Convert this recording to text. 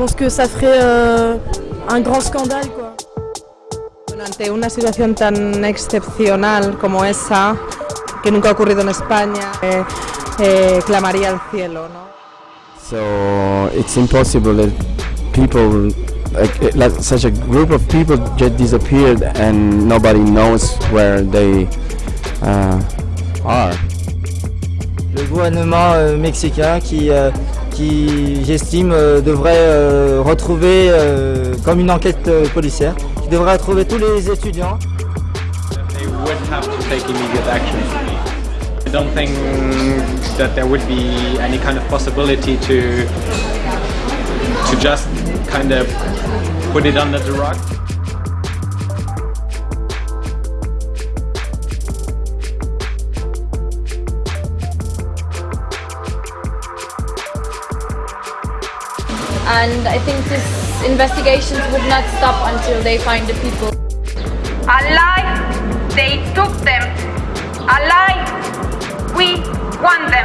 pense que ça ferait euh, un grand scandale. Quoi. Ante una situación tan excepcional como esa, que nunca ha ocurrido en España, eh, eh, clamaría al cielo. ¿no? So it's impossible that people, like, like such a group of people just disappeared and nobody knows where they uh, are. Le gouvernement euh, mexicain qui, euh, qui j'estime, euh, devrait euh, retrouver, euh, comme une enquête policière, qui devrait retrouver tous les étudiants. I don't think that there would be any kind of possibility to to just kind of put it under the rug. and I think these investigations would not stop until they find the people. Alive, they took them. Alive, we want them.